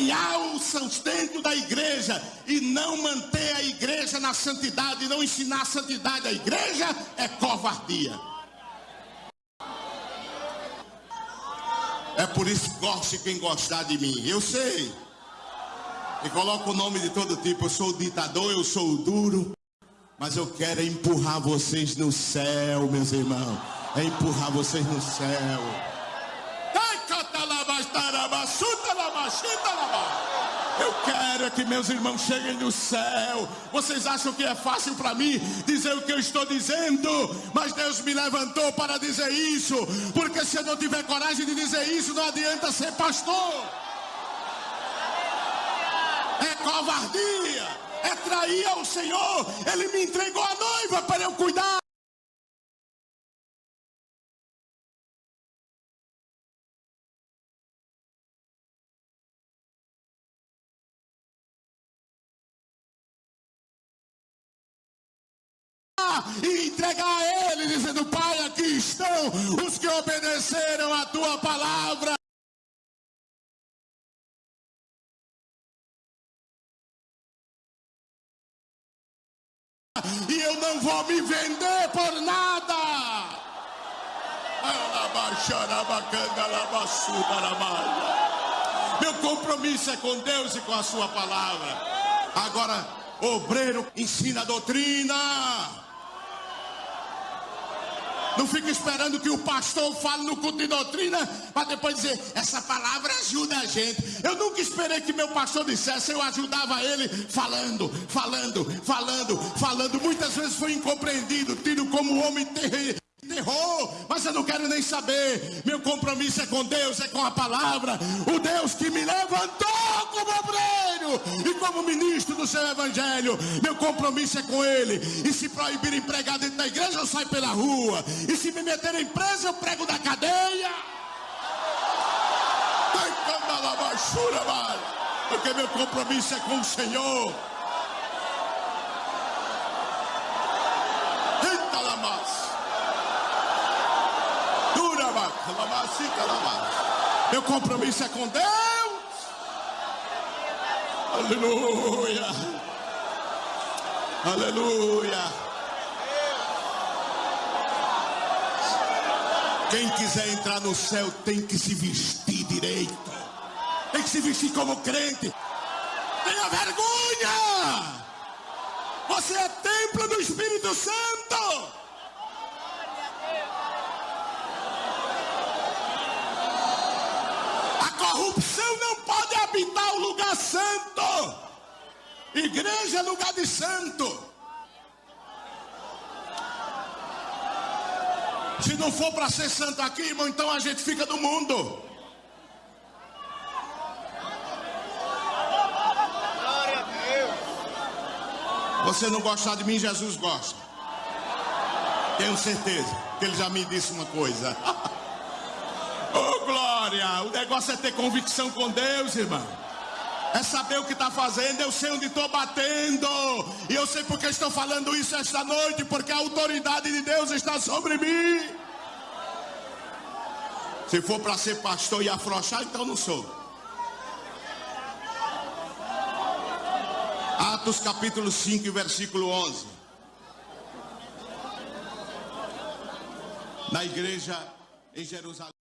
Ganhar o sustento da igreja e não manter a igreja na santidade, não ensinar a santidade à igreja é covardia. É por isso que goste quem gostar de mim. Eu sei. E coloco o nome de todo tipo. Eu sou o ditador, eu sou o duro. Mas eu quero empurrar vocês no céu, meus irmãos. É empurrar vocês no céu. Eu quero é que meus irmãos cheguem no céu. Vocês acham que é fácil para mim dizer o que eu estou dizendo? Mas Deus me levantou para dizer isso. Porque se eu não tiver coragem de dizer isso, não adianta ser pastor. É covardia. É trair ao Senhor. Ele me entregou a noiva para eu cuidar. E entregar a Ele, dizendo: Pai, aqui estão os que obedeceram a tua palavra. E eu não vou me vender por nada. Meu compromisso é com Deus e com a sua palavra. Agora, obreiro ensina a doutrina. Não fica esperando que o pastor fale no culto de doutrina para depois dizer, essa palavra ajuda a gente. Eu nunca esperei que meu pastor dissesse, eu ajudava ele falando, falando, falando, falando. Muitas vezes foi incompreendido, tido como homem terrível terror, mas eu não quero nem saber. Meu compromisso é com Deus, é com a palavra. O Deus que me levantou como obreiro e como ministro do seu evangelho. Meu compromisso é com Ele. E se proibirem pregar dentro da igreja, eu saio pela rua. E se me meterem preso, eu prego da cadeia. Porque meu compromisso é com o Senhor. Meu compromisso é com Deus. Aleluia. Aleluia. Quem quiser entrar no céu tem que se vestir direito. Tem que se vestir como crente. Tenha vergonha. Você é templo do Espírito Santo. corrupção o lugar santo. Igreja é lugar de santo. Se não for para ser santo aqui, irmão, então a gente fica do mundo. Você não gostar de mim, Jesus gosta. Tenho certeza que ele já me disse uma coisa. O negócio é ter convicção com Deus, irmão. É saber o que está fazendo. Eu sei onde estou batendo. E eu sei porque estou falando isso esta noite. Porque a autoridade de Deus está sobre mim. Se for para ser pastor e afrouxar, então não sou. Atos capítulo 5, versículo 11. Na igreja em Jerusalém.